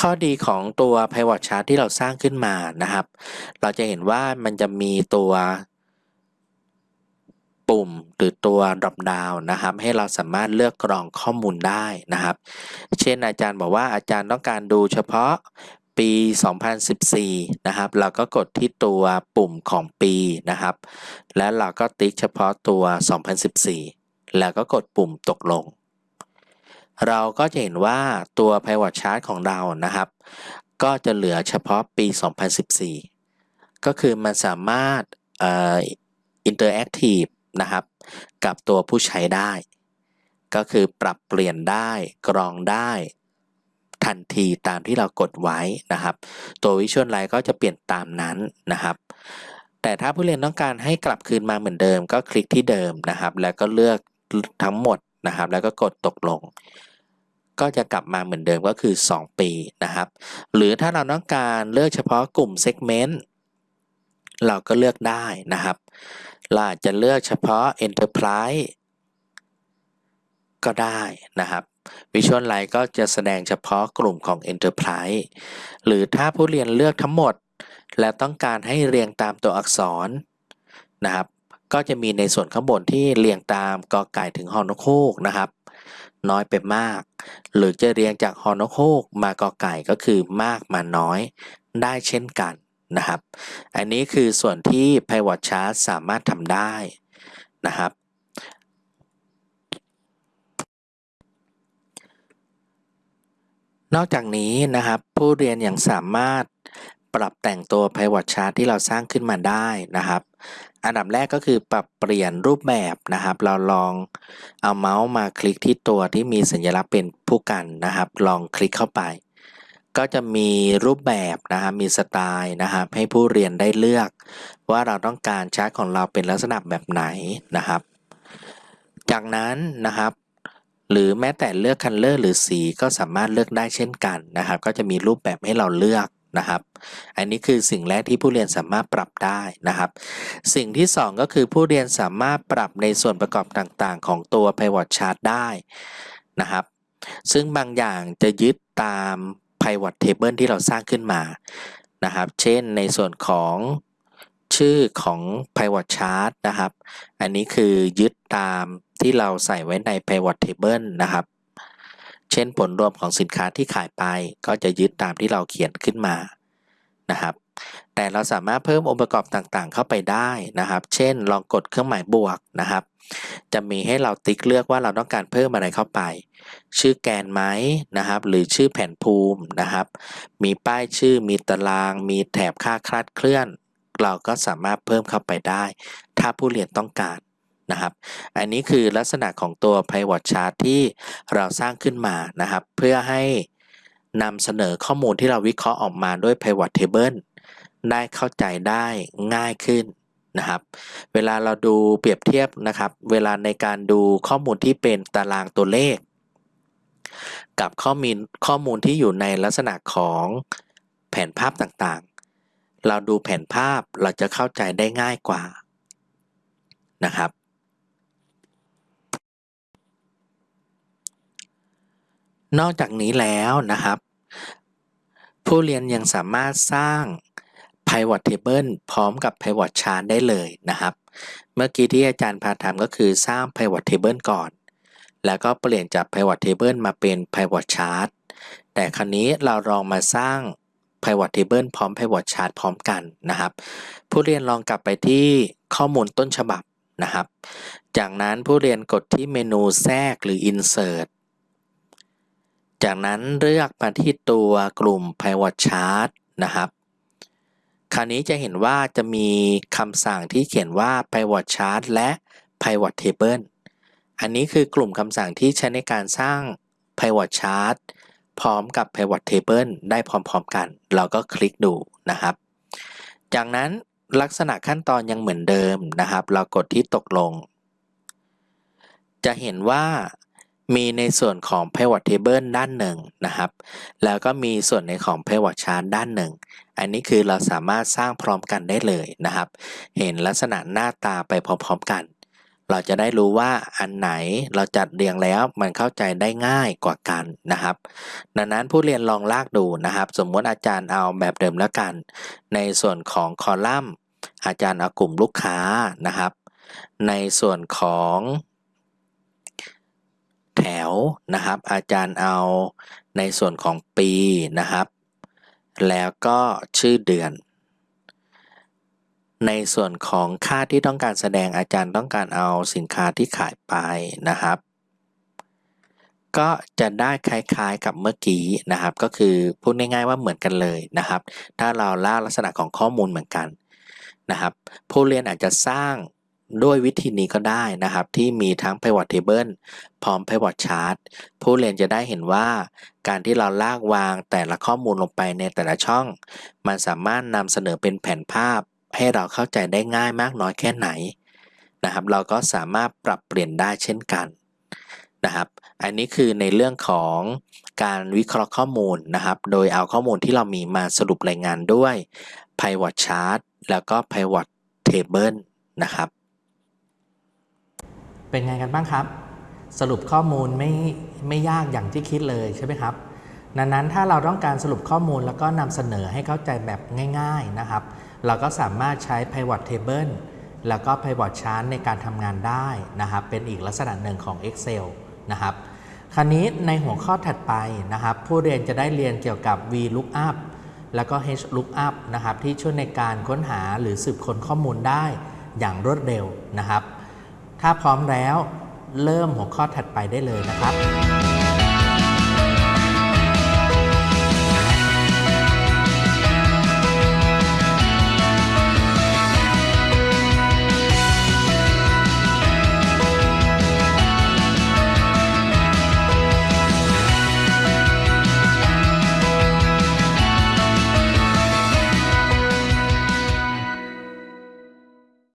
ข้อดีของตัว pivot chart ที่เราสร้างขึ้นมานะครับ เราจะเห็นว่ามันจะมีตัวปุ่มหรือตัว drop down นะครับ ให้เราสามารถเลือกกรองข้อมูลได้นะครับ เช่นอาจารย์บอกว่าอาจารย์ต้องการดูเฉพาะปี 2014 นะครับ เราก็กดที่ตัวปุ่มของปีนะครับ แล้วเราก็ติ๊กเฉพาะตัว 2014 แล้วก็กดปุ่มตกลง เราก็จะเห็นว่าตัว pivot chart ของเรานะครับ ก็จะเหลือเฉพาะปี 2014 ก็คือมันสามารถอ่อ interactive นะครับ กับตัวผู้ใช้ได้ ก็คือปรับเปลี่ยนได้กรองได้ทันทีตามที่เรากดไว้นะครับ ตัว Visual Line ก็จะเปลี่ยนตามนั้นนะครับ แต่ถ้าผู้เรียนต้องการให้กลับคืนมาเหมือนเดิม ก็คลิกที่เดิมนะครับ แล้วก็เลือกทั้งหมดนะครับ แล้วก็กดตกลง ก็จะกลับมาเหมือนเดิมก็คือ 2 ปีนะครับ หรือถ้าเราต้องการเลือกเฉพาะกลุ่ม Segment เราก็เลือกได้นะครับ เราอาจจะเลือกเฉพาะ Enterprise ก็ได้นะครับ Visual Line ก็จะแสดงเฉพาะกลุ่มของ Enterprise หรือถ้าผู้เรียนเลือกทั้งหมด และต้องการให้เรียงตามตัวอักษรนะครับ ก็จะมีในส่วนข้างบนที่เรียงตามกอไก่ถึงฮอนกฮูกนะครับ น้อยไปมาก หรือจะเรียงจากฮอนกฮูกมากอไก่ก็คือมากมาน้อยได้เช่นกันนะครับ อันนี้คือส่วนที่ Pivot Chart สามารถทำได้นะครับ นอกจากนี้นะครับผู้เรียนยังสามารถปรับแต่งตัว Pivot Chart ที่เราสร้างขึ้นมาได้นะครับ อันดับแรกก็คือปรับเปลี่ยนรูปแบบนะครับ เราลองเอาเมาส์มาคลิกที่ตัวที่มีสัญลักษณ์เป็นพู่กันนะครับ ลองคลิกเข้าไป ก็จะมีรูปแบบนะครับมีสไตล์นะครับ ให้ผู้เรียนได้เลือก ว่าเราต้องการชาร์ตของเราเป็นลักษณะแบบไหนนะครับ จากนั้นนะครับหรือแม้แต่เลือก color หรือสีก็สามารถเลือกได้เช่นกันนะครับ ก็จะมีรูปแบบให้เราเลือก นะครับ อันนี้คือสิ่งแรกที่ผู้เรียนสามารถปรับได้นะครับ สิ่งที่ 2 ก็คือผู้เรียนสามารถปรับในส่วนประกอบต่างๆ ของตัว Pivot Chart ได้นะครับ ซึ่งบางอย่างจะยึดตาม Pivot Table ที่เราสร้างขึ้นมานะครับ เช่นในส่วนของชื่อของ Pivot Chart นะครับ อันนี้คือยึดตามที่เราใส่ไว้ใน pivot table นะครับ เช่นผลรวมของสินค้าที่ขายไปก็จะยึดตามที่เราเขียนขึ้นมานะครับ แต่เราสามารถเพิ่มองค์ประกอบต่างๆ เข้าไปได้นะครับ เช่น ลองกดเครื่องหมายบวกนะครับ จะมีให้เราติ๊กเลือกว่าเราต้องการเพิ่มอะไรเข้าไป ชื่อแกนไหมนะครับ หรือชื่อแผ่นภูมินะครับ มีป้ายชื่อมีตาราง มีแถบค่าคลาดเคลื่อน เราก็สามารถเพิ่มเข้าไปได้ ถ้าผู้เรียนต้องการ นะครับ อันนี้คือลักษณะของตัว pivot chart ที่เราสร้างขึ้นมานะครับ เพื่อให้นำเสนอข้อมูลที่เราวิเคราะห์ออกมาด้วย pivot table ได้เข้าใจได้ง่ายขึ้นนะครับ เวลาเราดูเปรียบเทียบนะครับ เวลาในการดูข้อมูลที่เป็นตารางตัวเลข กับข้อมูลข้อมูลที่อยู่ในลักษณะของแผนภาพต่างๆ เราดูแผนภาพเราจะเข้าใจได้ง่ายกว่านะครับ นอกจากนี้แล้วนะครับ ผู้เรียนยังสามารถสร้าง pivot table พร้อมกับ pivot chart ได้เลยนะครับ เมื่อกี้ที่อาจารย์พาทำก็คือสร้าง pivot table ก่อน แล้วก็เปลี่ยนจาก pivot table มาเป็น pivot chart แต่คราวนี้เราลองมาสร้าง pivot table พร้อม pivot chart พร้อมกันนะครับ ผู้เรียนลองกลับไปที่ข้อมูลต้นฉบับนะครับ จากนั้นผู้เรียนกดที่เมนูแทรกหรือ insert จากนั้นเลือกมาที่ตัวกลุ่ม pivot chart นะครับ คราวนี้จะเห็นว่าจะมีคำสั่งที่เขียนว่า pivot chart และ pivot table อันนี้คือกลุ่มคำสั่งที่ใช้ในการสร้าง pivot chart พร้อมกับ pivot table ได้พร้อมๆกัน เราก็คลิกดูนะครับ จากนั้นลักษณะขั้นตอนยังเหมือนเดิมนะครับ เรากดที่ตกลง จะเห็นว่า มีในส่วนของ pivot table ด้านหนึ่งนะครับ แล้วก็มีส่วนในของ pivot chart ด้านหนึ่ง อันนี้คือเราสามารถสร้างพร้อมกันได้เลยนะครับ เห็นลักษณะหน้าตาไปพร้อมๆกัน เราจะได้รู้ว่าอันไหนเราจัดเรียงแล้วมันเข้าใจได้ง่ายกว่ากันนะครับ ดังนั้นผู้เรียนลองลากดูนะครับ สมมติอาจารย์เอาแบบเดิมแล้วกัน ในส่วนของคอลัมน์ อาจารย์เอากลุ่มลูกค้านะครับ ในส่วนของ แถวนะครับ อาจารย์เอาในส่วนของปีนะครับ แล้วก็ชื่อเดือน ในส่วนของค่าที่ต้องการแสดงอาจารย์ต้องการเอาสินค้าที่ขายไปนะครับ ก็จะได้คล้ายๆกับเมื่อกี้นะครับ ก็คือพูดง่ายๆว่าเหมือนกันเลยนะครับ ถ้าเราล่าลักษณะของข้อมูลเหมือนกันนะครับ ผู้เรียนอาจจะสร้าง ด้วยวิธีนี้ก็ได้นะครับ ที่มีทั้ง pivot table พร้อม pivot chart ผู้เรียนจะได้เห็นว่า การที่เราลากวางแต่ละข้อมูลลงไปในแต่ละช่อง มันสามารถนำเสนอเป็นแผนภาพ ให้เราเข้าใจได้ง่ายมากน้อยแค่ไหนนะครับ เราก็สามารถปรับเปลี่ยนได้เช่นกันนะครับ อันนี้คือในเรื่องของการวิเคราะห์ข้อมูลนะครับ โดยเอาข้อมูลที่เรามีมาสรุปรายงานด้วย pivot chart แล้วก็ pivot table นะครับ เป็นไงกันบ้างครับ สรุปข้อมูลไม่ไม่ยากอย่างที่คิดเลยใช่ไหมครับดังนั้นถ้าเราต้องการสรุปข้อมูลแล้วก็นำเสนอให้เข้าใจแบบง่าย ๆนะครับ เราก็สามารถใช้ pivot table แล้วก็ pivot chart ในการทำงานได้นะครับ เป็นอีกลักษณะหนึ่งของ Excel นะครับ คราวนี้ในหัวข้อถัดไปนะครับ ผู้เรียนจะได้เรียนเกี่ยวกับ VLOOKUP แล้วก็ HLOOKUP นะครับที่ช่วยในการค้นหาหรือสืบค้นข้อมูลได้อย่างรวดเร็วนะครับ ถ้าพร้อมแล้ว เริ่มหัวข้อถัดไปได้เลยนะครับ